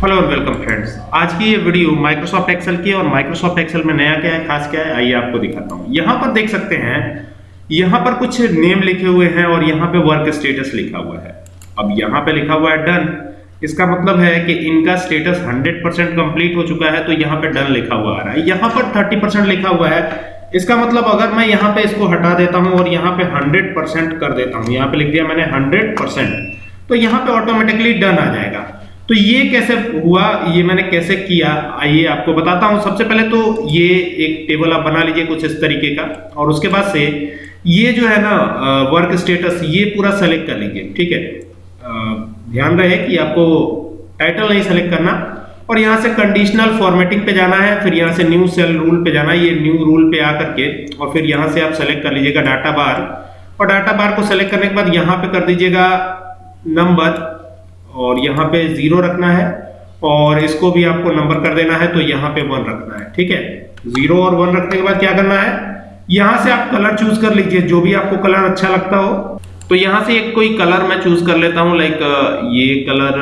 Hello और welcome friends आज की ये वीडियो माइक्रोसॉफ्ट एक्सेल की है और माइक्रोसॉफ्ट एक्सेल में नया क्या है, खास क्या है, आइए आपको दिखाता हूँ। यहाँ पर देख सकते हैं, यहाँ पर कुछ नेम लिखे हुए हैं और यहाँ पे वर्क स्टेटस लिखा हुआ है। अब यहाँ पे लिखा हुआ है डन इसका मतलब है कि इनका स्टेटस 100 परसेंट कंप्लीट हो चुका है तो यहाँ पे डन लिखा हुआ आ रहा है। यहाँ पर 30 परसेंट लिखा हुआ है। इसका मतलब अगर मैं यहाँ पे इसको हटा देता हूँ और यहाँ पे 100 परसेंट कर देता हूँ, यहाँ पे लिख दिया मैंने 100 परसेंट तो यहाँ पे ऑटोमेटिकली डन आ जाएगा। तो ये कैसे हुआ? ये मैंने कैसे किया? आइए आपको बताता हूँ। सबसे पहले तो ये एक टेबल आप बना लीजिए कुछ इस तरीके का। और उसके बाद से ये जो है ना वर्क स्टेटस ये पूरा सेलेक्ट कर लीजिए, ठीक है? ध्यान रहे कि आपको टाइटल नहीं सेलेक्ट करना। और यहाँ से कंडीशनल फॉर्मेटिंग पे जाना है, फिर यहाँ से न्यू सेल रूल पे जाना है। ये न्यू रूल पे आकर के और फिर यहाँ से आप सेलेक्ट कर लीजिएगा डाटा बार और डाटा बार को सेलेक्ट करने के बाद यहाँ पे कर दीजिएगा नंबर और यहाँ पे ज़ीरो रखना है और इसको भी आपको नंबर कर देना है तो यहाँ पे वन रखना है, ठीक है? ज़ीरो और वन रखने के बाद क्या करना है? यहाँ से आप कलर चूज़ कर लीजिए, जो भी आपको कलर अच्छा लगता हो। तो यहाँ से एक कोई कलर मैं चूज़ कर लेता हूँ लाइक ये कलर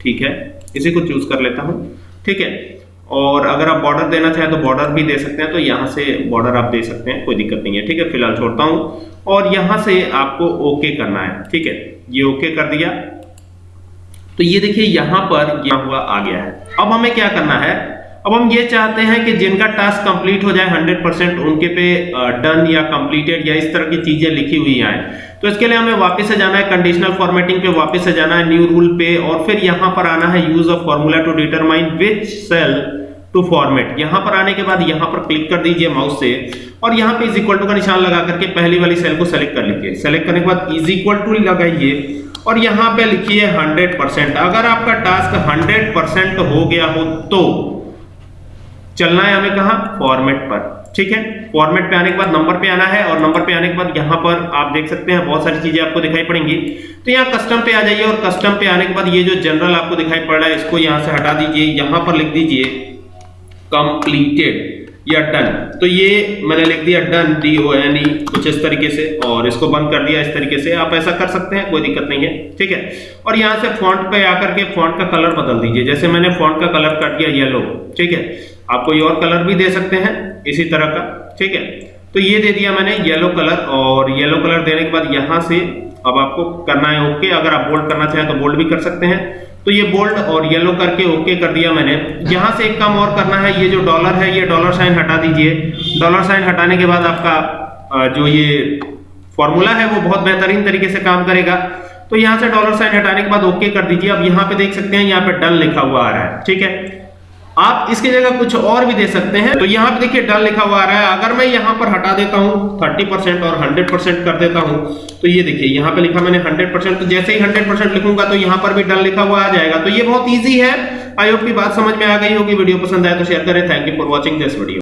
ठीक है, इसी को चूज़ कर लेता हूँ, ठीक है? और अगर आप बॉर्डर देना चाहें तो बॉर्डर भी दे सकते हैं तो यहाँ से बॉर्डर आप दे सकते हैं, कोई दिक्कत नहीं है, ठीक है? फ़िलहाल छोड़ता हूँ, और यहाँ से आपको ओके करना है, ठीक है? ये ओके कर दिया तो ये देखिए, यहाँ पर यह हुआ, आ गया है। अब हमें क्या करना है? अब हम ये चाहते हैं कि जिनका टास्क कंप्लीट हो जाए 100 परसेंट उनके पे डन या कंप्लीटेड या इस तरह की चीज़ें लिखी हुई आए तो इसके लिए हमें वापस से जाना है कंडीशनल फॉर्मेटिंग पे वापस से जाना है न्यू रूल पे, और फिर यहाँ पर आना है use of formula to determine which cell to format यहाँ पर आने के बाद यहाँ पर क्लिक कर दीजिए माउस से, और यहाँ पे इज़ इक्वल टू का निशान लगा करके पहली वाली सेल को सेलेक्ट कर लीजिए। सेलेक्ट करने के बाद इज़ इक्वल टू लगाइए। और यहाँ पे लिखिए 100 परसेंट। अगर आपका टास्क 100 परसेंट हो गया हो तो चलना है हमें कहा? फॉर्मेट पर। ठीक है? फॉर्मेट पे आने के बाद नंबर पे आना है और नंबर पे आने के बाद यहाँ पर आप देख सकते हैं बहुत सारी चीज़ें आपको दिखाई पड़ेंगी। तो यहाँ कस्टम पे आ जाइए और कस्टम पे आने के बाद ये जो जनरल आपको दिखाई पड़ रहा है, इसको यहाँ से हटा दीजिए। यहाँ पर लिख दीजिए कंप्लीटेड या डन तो ये मैंने लिख दिया done D O N E कुछ इस तरीके से, और इसको बंद कर दिया इस तरीके से। आप ऐसा कर सकते हैं, कोई दिक्कत नहीं है, ठीक है? और यहाँ से फॉन्ट पे आकर के फॉन्ट का कलर बदल दीजिए। जैसे मैंने फॉन्ट का कलर कर दिया येलो ठीक है? आप कोई और कलर भी दे सकते हैं, इसी तरह का, ठीक है? तो ये दे दिया मैंने येलो कलर और येलो कलर देने के बाद यहाँ से अब आपको करना है ओके अगर आप बोल्ड करना चाहें तो बोल्ड भी कर सकते हैं। तो ये बोल्ड और येलो करके ओके कर दिया मैंने। यहाँ से एक काम और करना है, ये जो डॉलर है, ये डॉलर साइन हटा दीजिए। डॉलर साइन हटाने के बाद आपका जो ये फॉर्मूला है, वो बहुत बेहतरीन तरीके से काम करेगा। तो यहाँ से डॉलर साइन हटाने के बाद ओके कर दीजिए। अब यहाँ पे देख सकते हैं, यहाँ पे डन लिखा हुआ आ रहा है। ठीक है? आप इसकी जगह कुछ और भी दे सकते हैं। तो यहाँ पे देखिए, डल लिखा हुआ आ रहा है। अगर मैं यहाँ पर हटा देता हूँ 30 परसेंट और 100 परसेंट कर देता हूँ तो ये देखिए, यहाँ पे लिखा मैंने 100 परसेंट। तो जैसे ही 100 परसेंट लिखूँगा तो यहाँ पर भी डल लिखा हुआ आ जाएगा। तो ये बहुत ईजी है। आई होप की बात समझ में आ गई होगी। वीडियो पसंद आए तो शेयर करें। Thank you for watching this video